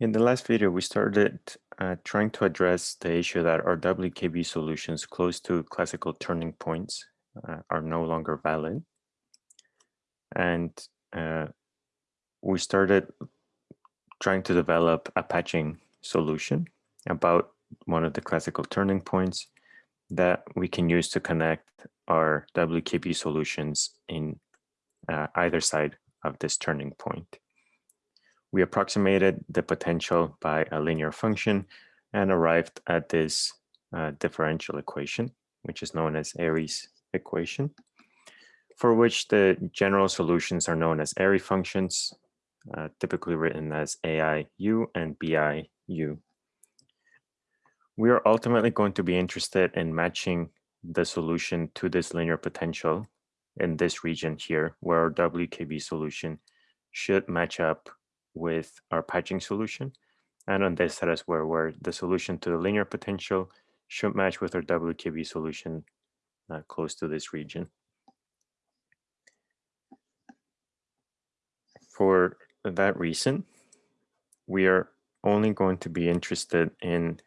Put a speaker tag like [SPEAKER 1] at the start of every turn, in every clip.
[SPEAKER 1] In the last video, we started uh, trying to address the issue that our WKB solutions close to classical turning points uh, are no longer valid. And uh, we started trying to develop a patching solution about one of the classical turning points that we can use to connect our WKB solutions in uh, either side of this turning point. We approximated the potential by a linear function and arrived at this uh, differential equation, which is known as Airy's equation, for which the general solutions are known as Airy functions, uh, typically written as AIU and BIU. We are ultimately going to be interested in matching the solution to this linear potential in this region here, where our WKB solution should match up with our patching solution. And on this as well, where the solution to the linear potential should match with our WKB solution uh, close to this region. For that reason, we are only going to be interested in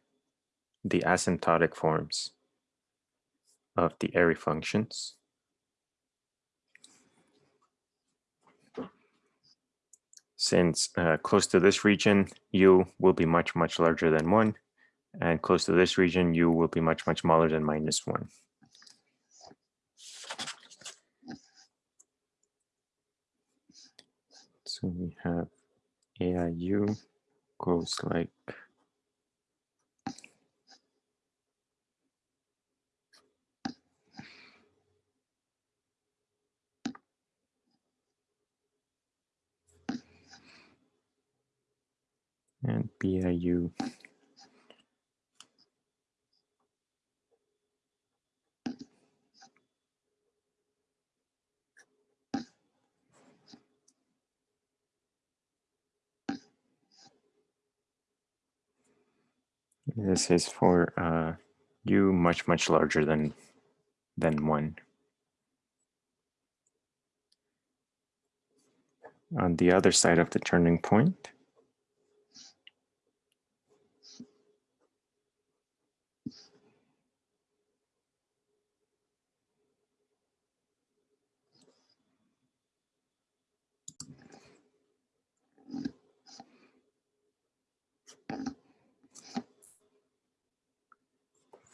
[SPEAKER 1] the asymptotic forms of the Airy functions. Since uh, close to this region, u will be much, much larger than 1, and close to this region, u will be much, much smaller than minus 1. So we have AIU goes like and BIU. This is for uh, u much, much larger than, than one. On the other side of the turning point,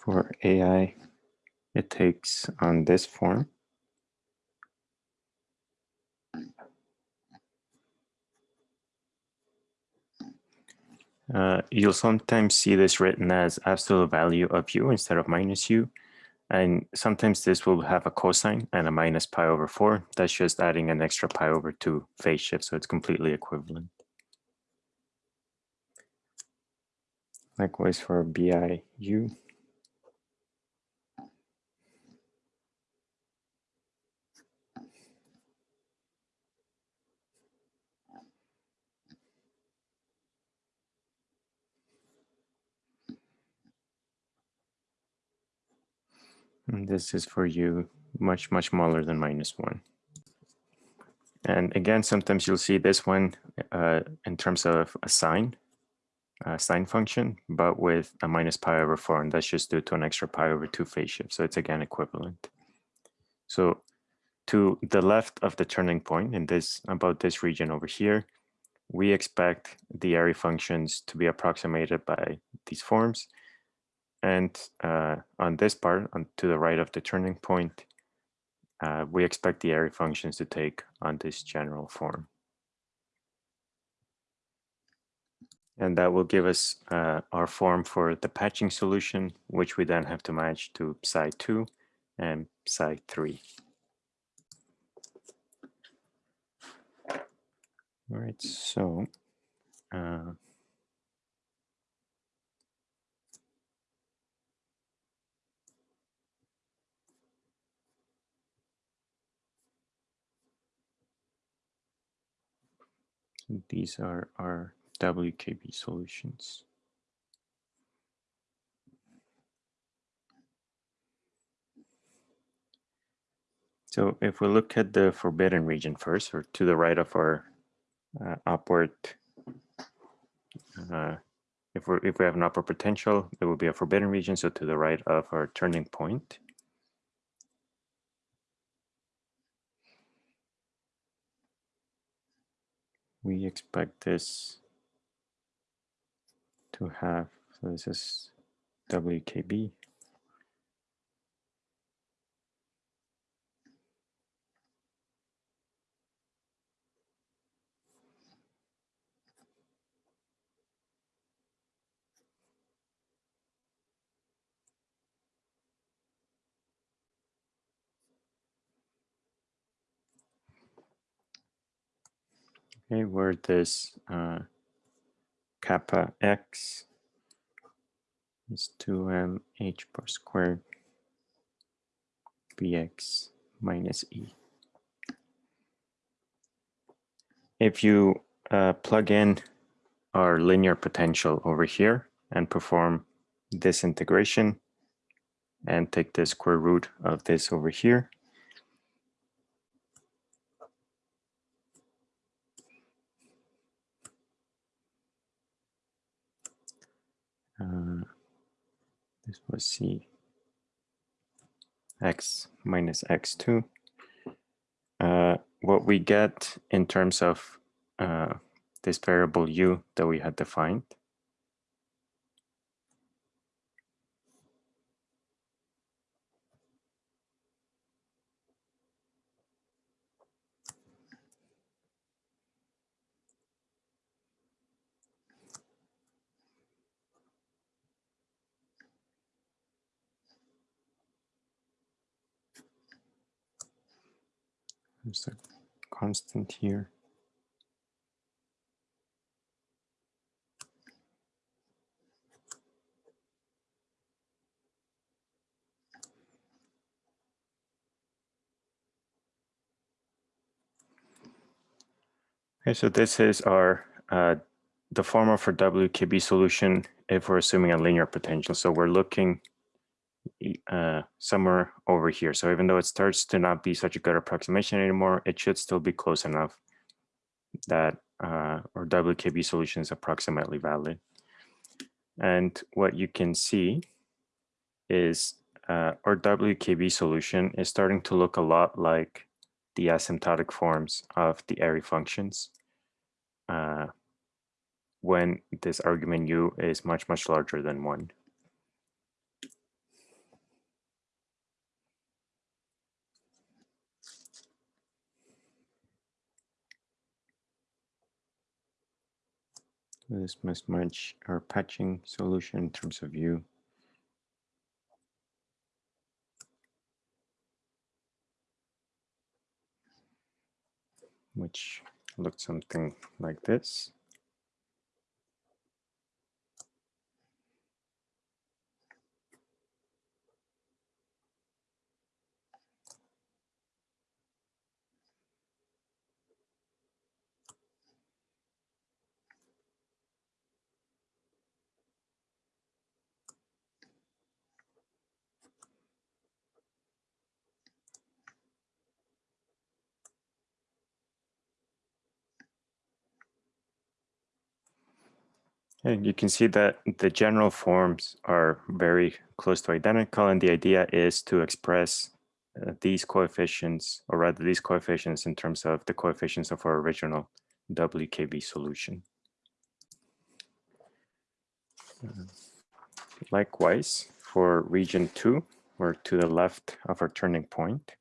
[SPEAKER 1] for AI, it takes on this form. Uh, you'll sometimes see this written as absolute value of u instead of minus u. And sometimes this will have a cosine and a minus pi over 4. That's just adding an extra pi over 2 phase shift, so it's completely equivalent. Likewise for BIU. And this is for u much, much smaller than minus one. And again, sometimes you'll see this one uh, in terms of a sine, a sine function, but with a minus pi over four, and that's just due to an extra pi over two phase shift. So it's again equivalent. So to the left of the turning point in this about this region over here, we expect the Airy functions to be approximated by these forms. And uh, on this part, on to the right of the turning point, uh, we expect the Airy functions to take on this general form. And that will give us uh, our form for the patching solution, which we then have to match to psi 2 and psi 3. All right, so uh, these are our WKB solutions. So if we look at the forbidden region first, or to the right of our uh, upward uh, if we if we have an upper potential, it will be a forbidden region, so to the right of our turning point. We expect this to have, so this is WKB. Okay, where this uh, kappa x is 2m h bar squared vx minus e. If you uh, plug in our linear potential over here and perform this integration and take the square root of this over here, this was c x minus x2. Uh, what we get in terms of uh, this variable u that we had defined There's a constant here. Okay, so this is our uh, the formula for WKB solution if we're assuming a linear potential. So we're looking uh, somewhere over here. So even though it starts to not be such a good approximation anymore, it should still be close enough that uh, our WKB solution is approximately valid. And what you can see is uh, our WKB solution is starting to look a lot like the asymptotic forms of the Airy functions uh, when this argument u is much, much larger than one. This must match our patching solution in terms of u. Which looks something like this. And you can see that the general forms are very close to identical, and the idea is to express uh, these coefficients, or rather these coefficients in terms of the coefficients of our original WKB solution. Likewise, for region two, we're to the left of our turning point.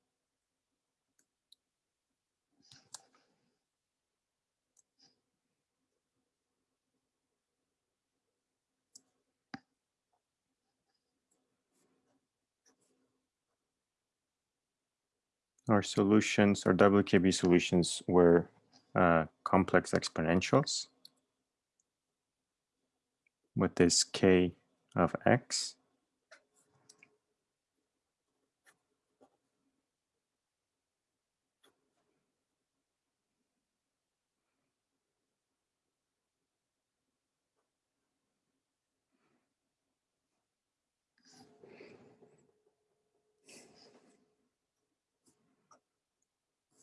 [SPEAKER 1] Our solutions, our WKB solutions were uh, complex exponentials with this k of x.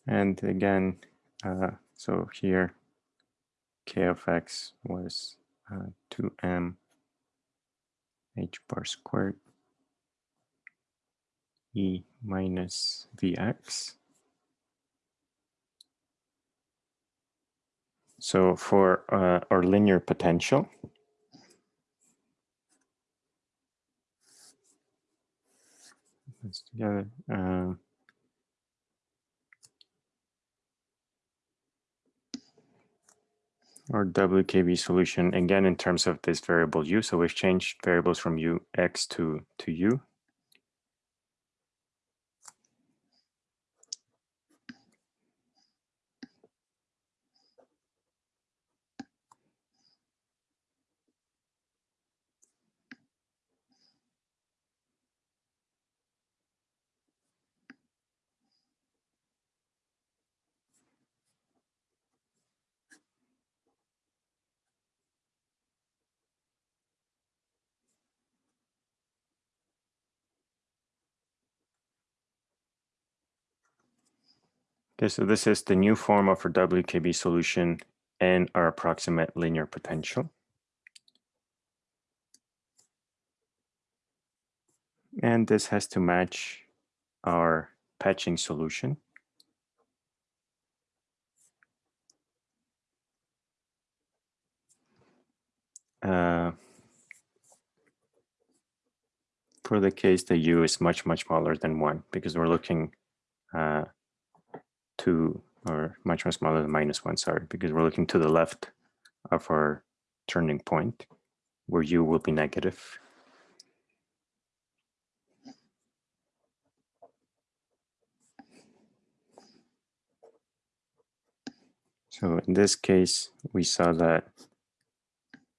[SPEAKER 1] And again, uh, so here, k of x was uh, 2m h bar squared e minus vx. So for uh, our linear potential, let's together. Our WKB solution, again, in terms of this variable u. So we've changed variables from u, x to, to u. Okay, so this is the new form of our WKB solution and our approximate linear potential. And this has to match our patching solution. Uh, for the case the u is much, much smaller than 1 because we're looking uh, to, or much, much smaller than minus 1, sorry, because we're looking to the left of our turning point where u will be negative. So in this case, we saw that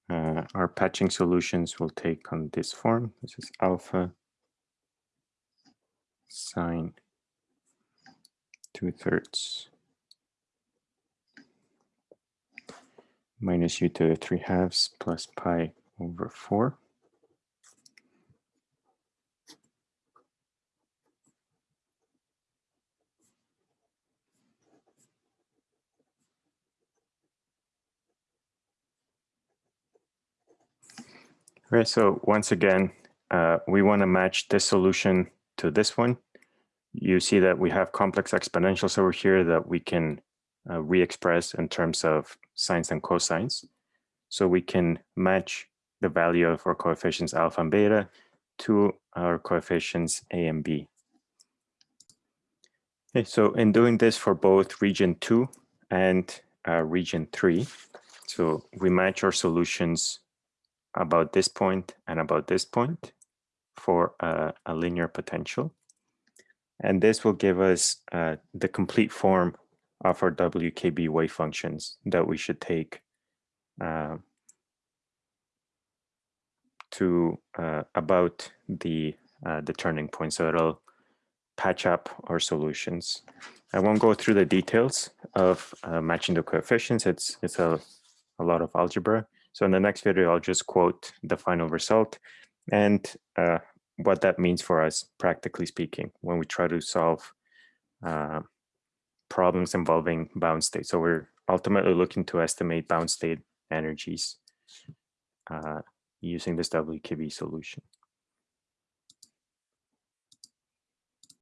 [SPEAKER 1] uh, our patching solutions will take on this form. This is alpha sine two thirds minus u to the three halves plus pi over four. Right, so once again, uh, we want to match this solution to this one. You see that we have complex exponentials over here that we can uh, re-express in terms of sines and cosines. So we can match the value of our coefficients alpha and beta to our coefficients a and b. Okay, so in doing this for both region 2 and uh, region 3, so we match our solutions about this point and about this point for uh, a linear potential. And this will give us uh, the complete form of our WKB wave functions that we should take uh, to uh, about the, uh, the turning point. So it'll patch up our solutions. I won't go through the details of uh, matching the coefficients. It's, it's a, a lot of algebra. So in the next video, I'll just quote the final result and uh, what that means for us, practically speaking, when we try to solve uh, problems involving bound state. So we're ultimately looking to estimate bound state energies uh, using this WKB solution.